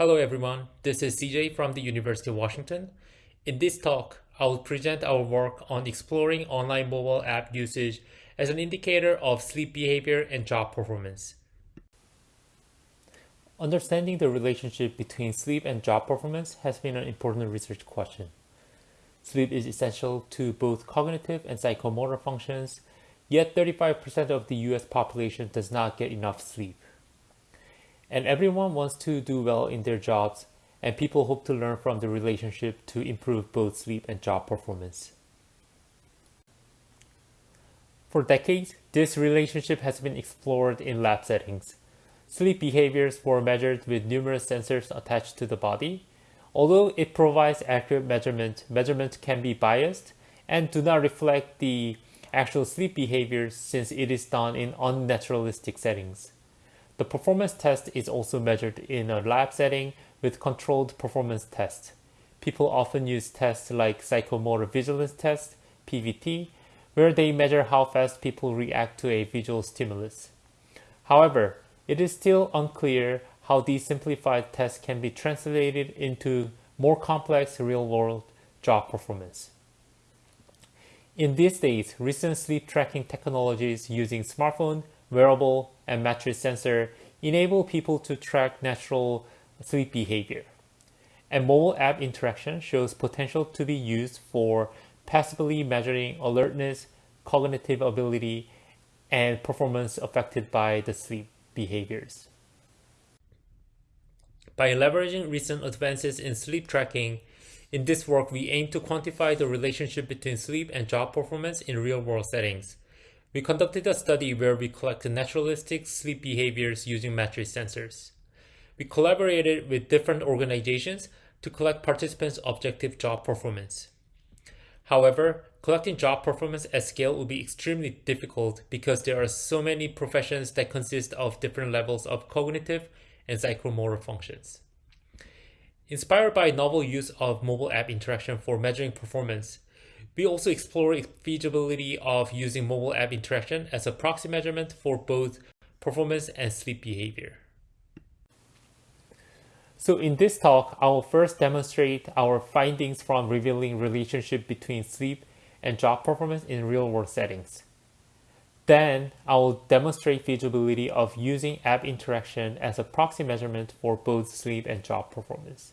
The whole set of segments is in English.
Hello everyone, this is CJ from the University of Washington. In this talk, I will present our work on exploring online mobile app usage as an indicator of sleep behavior and job performance. Understanding the relationship between sleep and job performance has been an important research question. Sleep is essential to both cognitive and psychomotor functions, yet 35% of the US population does not get enough sleep. And everyone wants to do well in their jobs, and people hope to learn from the relationship to improve both sleep and job performance. For decades, this relationship has been explored in lab settings. Sleep behaviors were measured with numerous sensors attached to the body. Although it provides accurate measurement, measurements can be biased and do not reflect the actual sleep behaviors since it is done in unnaturalistic settings. The performance test is also measured in a lab setting with controlled performance tests. People often use tests like psychomotor vigilance test, PVT, where they measure how fast people react to a visual stimulus. However, it is still unclear how these simplified tests can be translated into more complex real-world job performance. In these days, recent sleep tracking technologies using smartphone, wearable, and mattress sensor enable people to track natural sleep behavior. And mobile app interaction shows potential to be used for passively measuring alertness, cognitive ability, and performance affected by the sleep behaviors. By leveraging recent advances in sleep tracking, in this work we aim to quantify the relationship between sleep and job performance in real-world settings. We conducted a study where we collected naturalistic sleep behaviors using mattress sensors. We collaborated with different organizations to collect participants' objective job performance. However, collecting job performance at scale will be extremely difficult because there are so many professions that consist of different levels of cognitive and psychomotor functions. Inspired by novel use of mobile app interaction for measuring performance, we also explore feasibility of using mobile app interaction as a proxy measurement for both performance and sleep behavior. So in this talk, I will first demonstrate our findings from revealing relationship between sleep and job performance in real-world settings. Then I will demonstrate feasibility of using app interaction as a proxy measurement for both sleep and job performance.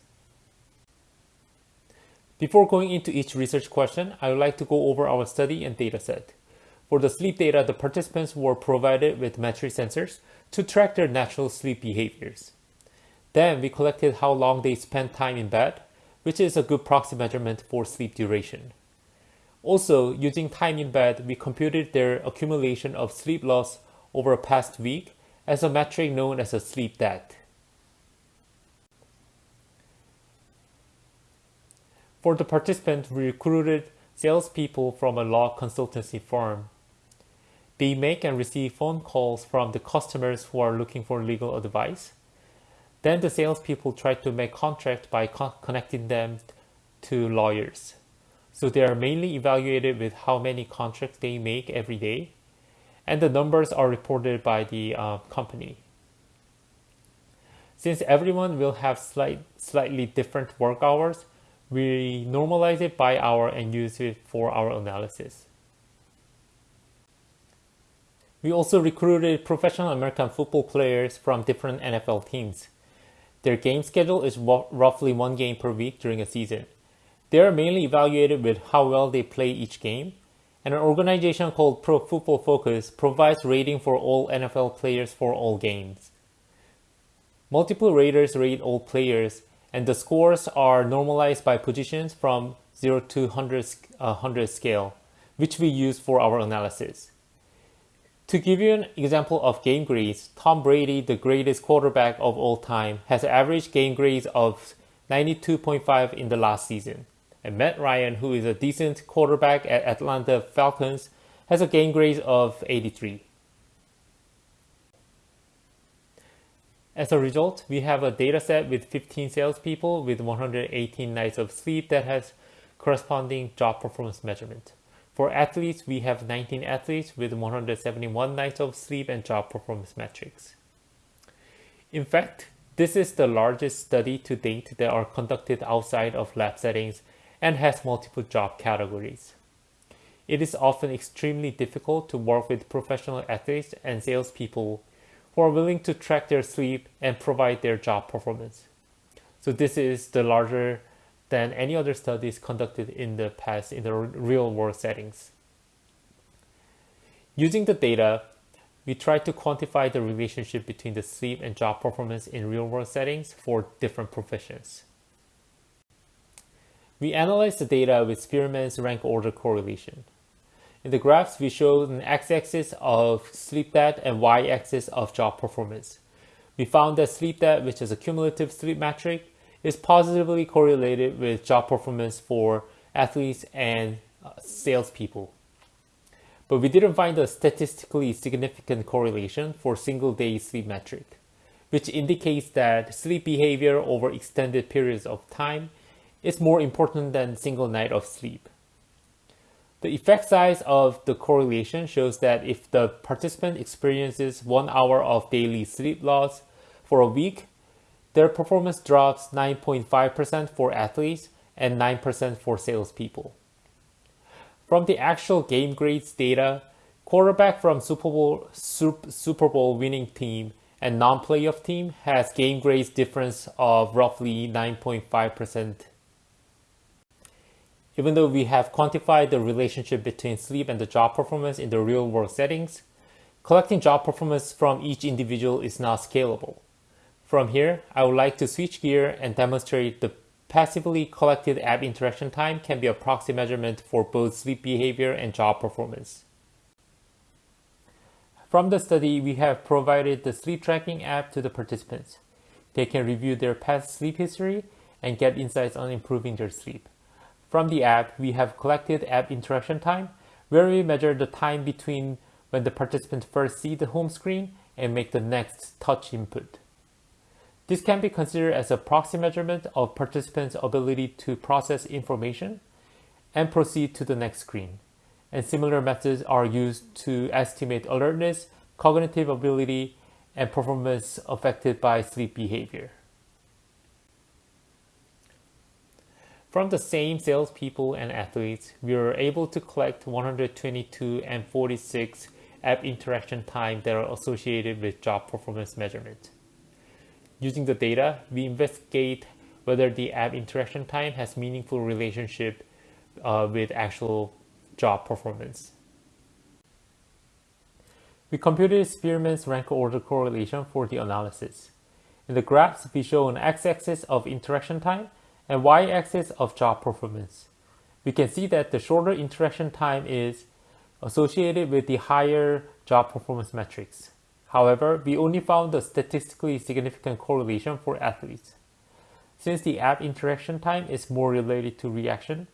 Before going into each research question, I would like to go over our study and dataset. For the sleep data, the participants were provided with mattress sensors to track their natural sleep behaviors. Then we collected how long they spent time in bed, which is a good proxy measurement for sleep duration. Also, using time in bed, we computed their accumulation of sleep loss over a past week as a metric known as a sleep debt. For the participants, we recruited salespeople from a law consultancy firm. They make and receive phone calls from the customers who are looking for legal advice. Then the salespeople try to make contract by co connecting them to lawyers. So they are mainly evaluated with how many contracts they make every day, and the numbers are reported by the uh, company. Since everyone will have slight, slightly different work hours, we normalize it by hour and use it for our analysis. We also recruited professional American football players from different NFL teams. Their game schedule is roughly one game per week during a season. They are mainly evaluated with how well they play each game, and an organization called Pro Football Focus provides rating for all NFL players for all games. Multiple raters rate all players, and the scores are normalized by positions from 0 to 100, uh, 100 scale, which we use for our analysis. To give you an example of game grades, Tom Brady, the greatest quarterback of all time, has an average game grades of 92.5 in the last season. And Matt Ryan, who is a decent quarterback at Atlanta Falcons, has a game grade of 83. As a result, we have a data set with 15 salespeople with 118 nights of sleep that has corresponding job performance measurement. For athletes, we have 19 athletes with 171 nights of sleep and job performance metrics. In fact, This is the largest study to date that are conducted outside of lab settings and has multiple job categories. It is often extremely difficult to work with professional athletes and salespeople who are willing to track their sleep and provide their job performance. So this is the larger than any other studies conducted in the past in the real world settings. Using the data, we tried to quantify the relationship between the sleep and job performance in real world settings for different professions. We analyzed the data with Spearman's rank order correlation. In the graphs, we showed an x-axis of sleep debt and y-axis of job performance. We found that sleep debt, which is a cumulative sleep metric, is positively correlated with job performance for athletes and uh, salespeople. But we didn't find a statistically significant correlation for single day sleep metric, which indicates that sleep behavior over extended periods of time is more important than single night of sleep. The effect size of the correlation shows that if the participant experiences one hour of daily sleep loss for a week, their performance drops 9.5% for athletes and 9% for salespeople. From the actual game grades data, quarterback from Super Bowl, Super Bowl winning team and non-playoff team has game grades difference of roughly 9.5%. Even though we have quantified the relationship between sleep and the job performance in the real world settings, collecting job performance from each individual is not scalable. From here, I would like to switch gear and demonstrate the passively collected app interaction time can be a proxy measurement for both sleep behavior and job performance. From the study, we have provided the sleep tracking app to the participants. They can review their past sleep history and get insights on improving their sleep. From the app, we have collected app interaction time, where we measure the time between when the participant first see the home screen and make the next touch input. This can be considered as a proxy measurement of participants' ability to process information and proceed to the next screen. And similar methods are used to estimate alertness, cognitive ability, and performance affected by sleep behavior. From the same salespeople and athletes, we were able to collect 122 and 46 app interaction time that are associated with job performance measurement. Using the data, we investigate whether the app interaction time has meaningful relationship uh, with actual job performance. We computed Spearman's rank order correlation for the analysis. In the graphs, we show an x-axis of interaction time and y-axis of job performance. We can see that the shorter interaction time is associated with the higher job performance metrics. However, we only found a statistically significant correlation for athletes. Since the app interaction time is more related to reaction,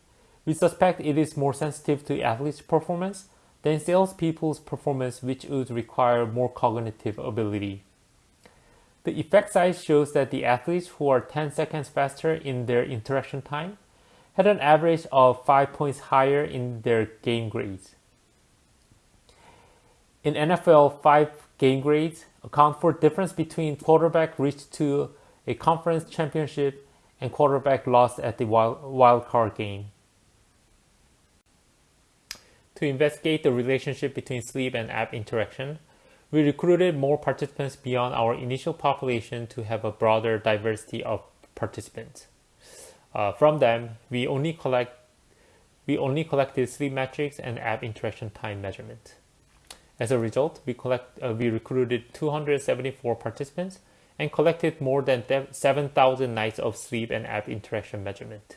we suspect it is more sensitive to athletes' performance than salespeople's performance, which would require more cognitive ability. The effect size shows that the athletes who are 10 seconds faster in their interaction time had an average of 5 points higher in their game grades. In NFL, 5 game grades account for difference between quarterback reached to a conference championship and quarterback lost at the wild, wild card game. To investigate the relationship between sleep and app interaction, we recruited more participants beyond our initial population to have a broader diversity of participants. Uh, from them, we only collect we only collected sleep metrics and app interaction time measurement. As a result, we, collect, uh, we recruited 274 participants and collected more than 7,000 nights of sleep and app interaction measurement.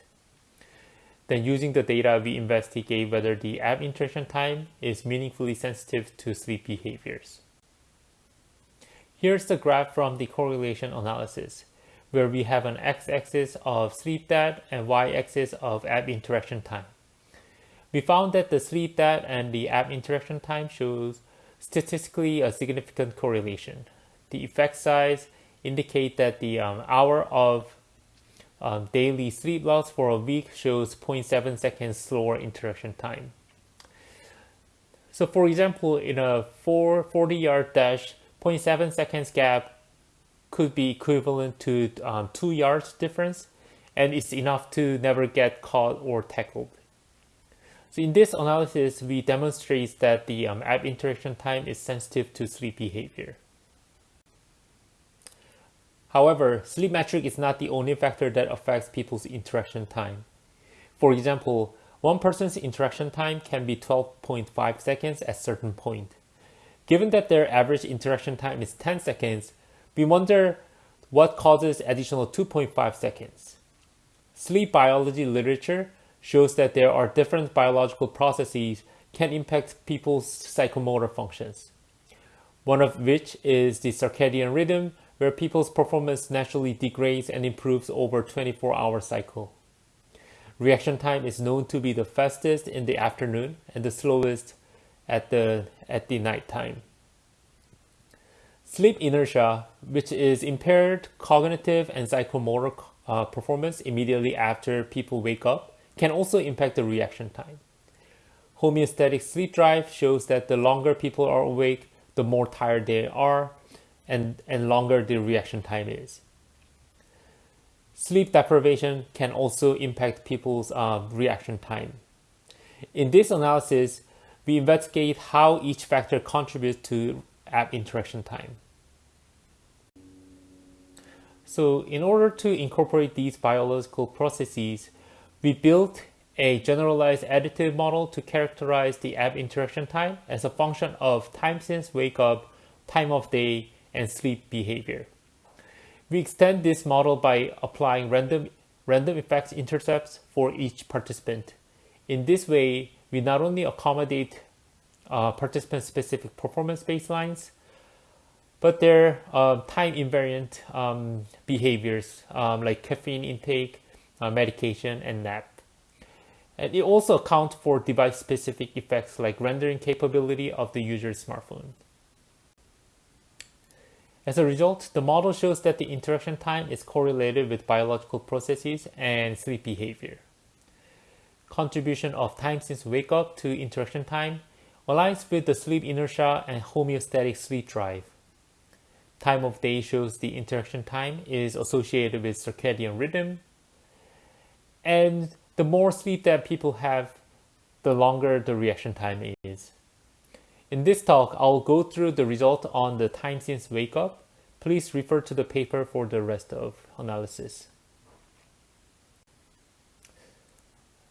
Then using the data, we investigate whether the app interaction time is meaningfully sensitive to sleep behaviors. Here's the graph from the correlation analysis, where we have an x-axis of sleep debt and y-axis of app interaction time. We found that the sleep debt and the app interaction time shows statistically a significant correlation. The effect size indicate that the um, hour of um, daily sleep loss for a week shows 0.7 seconds slower interaction time. So for example, in a 40-yard dash, 0.7 seconds gap could be equivalent to um, two yards difference, and it's enough to never get caught or tackled. So in this analysis, we demonstrate that the um, app interaction time is sensitive to sleep behavior. However, sleep metric is not the only factor that affects people's interaction time. For example, one person's interaction time can be 12.5 seconds at certain point. Given that their average interaction time is 10 seconds, we wonder what causes additional 2.5 seconds. Sleep biology literature shows that there are different biological processes can impact people's psychomotor functions. One of which is the circadian rhythm, where people's performance naturally degrades and improves over 24 hour cycle. Reaction time is known to be the fastest in the afternoon and the slowest at the, at the night time. Sleep inertia, which is impaired cognitive and psychomotor uh, performance immediately after people wake up, can also impact the reaction time. Homeostatic sleep drive shows that the longer people are awake, the more tired they are, and, and longer the reaction time is. Sleep deprivation can also impact people's uh, reaction time. In this analysis, we investigate how each factor contributes to app interaction time. So in order to incorporate these biological processes, we built a generalized additive model to characterize the app interaction time as a function of time since wake up, time of day, and sleep behavior. We extend this model by applying random, random effects intercepts for each participant. In this way, we not only accommodate uh, participant-specific performance baselines, but their uh, time invariant um, behaviors um, like caffeine intake, uh, medication, and nap. And it also accounts for device-specific effects like rendering capability of the user's smartphone. As a result, the model shows that the interaction time is correlated with biological processes and sleep behavior. Contribution of time since wake up to interaction time aligns with the sleep inertia and homeostatic sleep drive. Time of day shows the interaction time is associated with circadian rhythm. And the more sleep that people have, the longer the reaction time is. In this talk, I'll go through the result on the time since wake up. Please refer to the paper for the rest of analysis.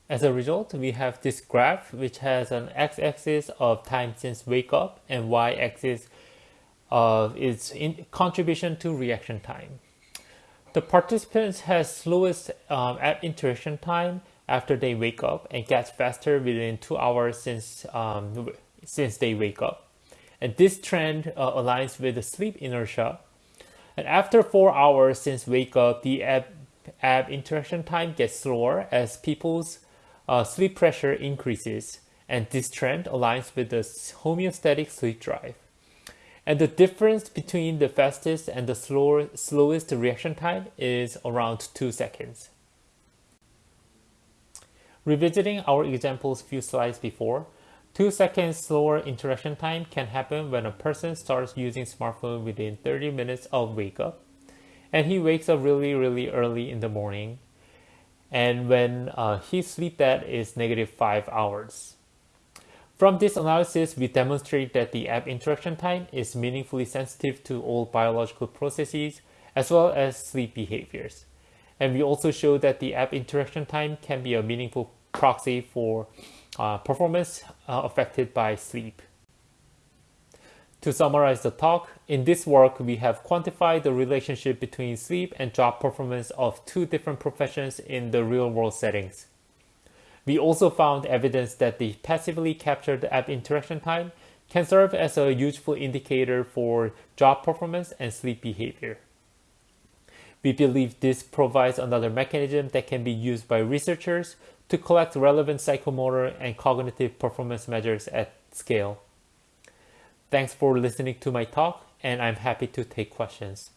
As a result, we have this graph which has an x-axis of time since wake up and y-axis of its contribution to reaction time. The participants has slowest um, interaction time after they wake up and gets faster within two hours since um, since they wake up. And this trend uh, aligns with the sleep inertia. And after four hours since wake up, the app, app interaction time gets slower as people's uh, sleep pressure increases. And this trend aligns with the homeostatic sleep drive. And the difference between the fastest and the slower, slowest reaction time is around two seconds. Revisiting our examples few slides before, Two seconds slower interaction time can happen when a person starts using smartphone within 30 minutes of wake up and he wakes up really really early in the morning and when uh, his sleep debt is negative 5 hours. From this analysis, we demonstrate that the app interaction time is meaningfully sensitive to all biological processes as well as sleep behaviors. And we also show that the app interaction time can be a meaningful proxy for uh, performance uh, affected by sleep. To summarize the talk, in this work we have quantified the relationship between sleep and job performance of two different professions in the real-world settings. We also found evidence that the passively captured app interaction time can serve as a useful indicator for job performance and sleep behavior. We believe this provides another mechanism that can be used by researchers to collect relevant psychomotor and cognitive performance measures at scale. Thanks for listening to my talk, and I'm happy to take questions.